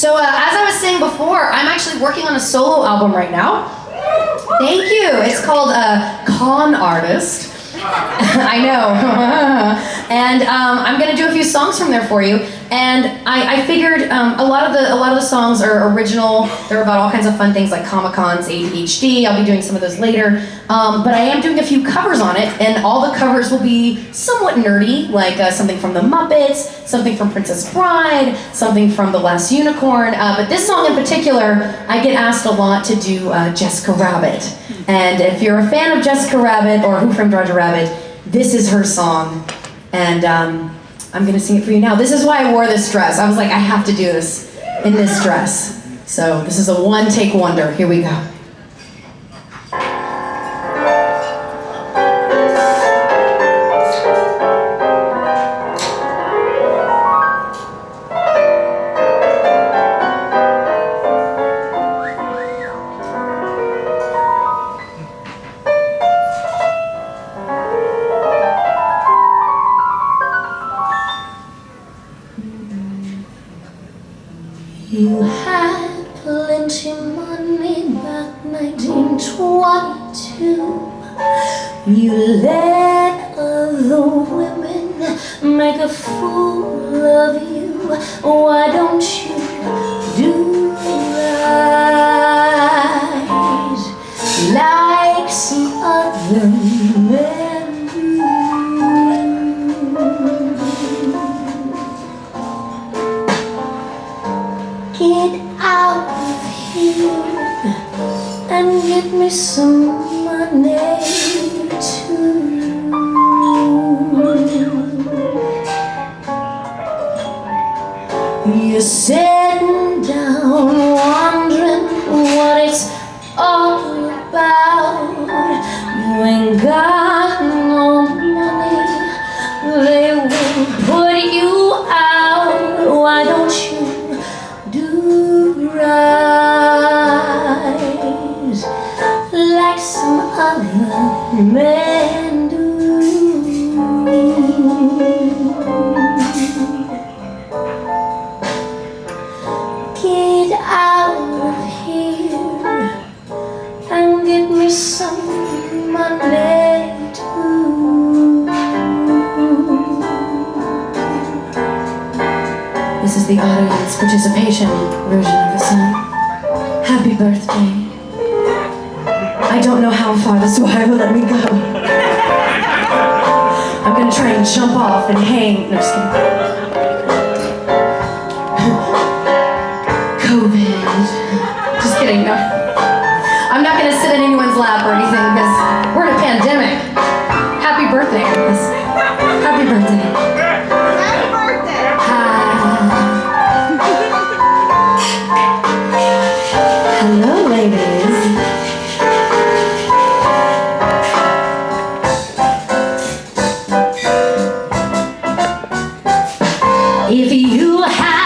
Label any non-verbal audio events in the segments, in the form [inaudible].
So uh, as I was saying before, I'm actually working on a solo album right now. Thank you. It's called uh, Con Artist. [laughs] I know. [laughs] and um, I'm gonna do a few songs from there for you. And I, I figured um, a lot of the a lot of the songs are original. They're about all kinds of fun things like Comic Cons, ADHD. I'll be doing some of those later. Um, but I am doing a few covers on it, and all the covers will be somewhat nerdy, like uh, something from the Muppets, something from Princess Bride, something from The Last Unicorn. Uh, but this song in particular, I get asked a lot to do uh, Jessica Rabbit. And if you're a fan of Jessica Rabbit or Who Framed Roger Rabbit, this is her song. And um, I'm gonna sing it for you now. This is why I wore this dress. I was like, I have to do this in this dress. So this is a one take wonder. Here we go. You had plenty money back 1922 You let other women make a fool of you. Why don't you Get out of here and get me some money too. You're sitting down wondering what it's all about. You ain't got the audience participation version of the song. Happy birthday. I don't know how far this wire will let me go. I'm gonna try and jump off and hang. No, just kidding. [laughs] COVID. Just kidding, no. Hello, ladies. If you had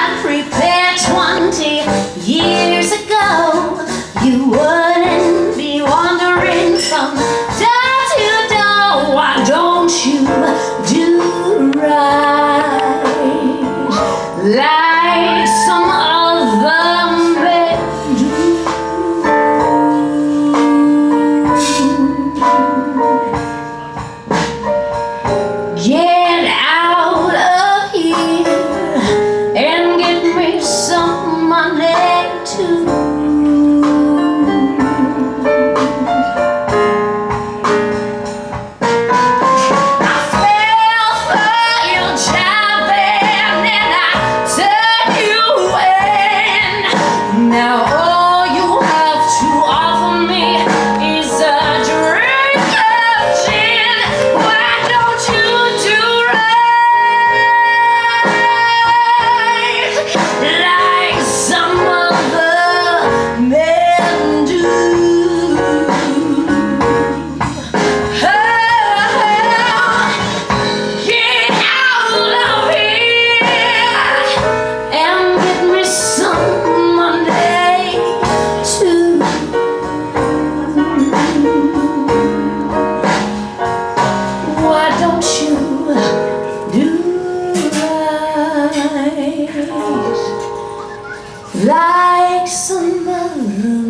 like some other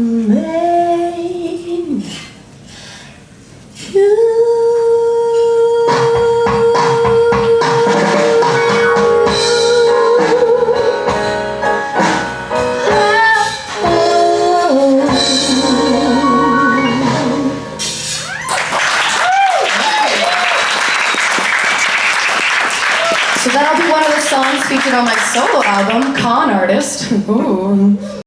songs featured on my solo album, Con Artist. Ooh.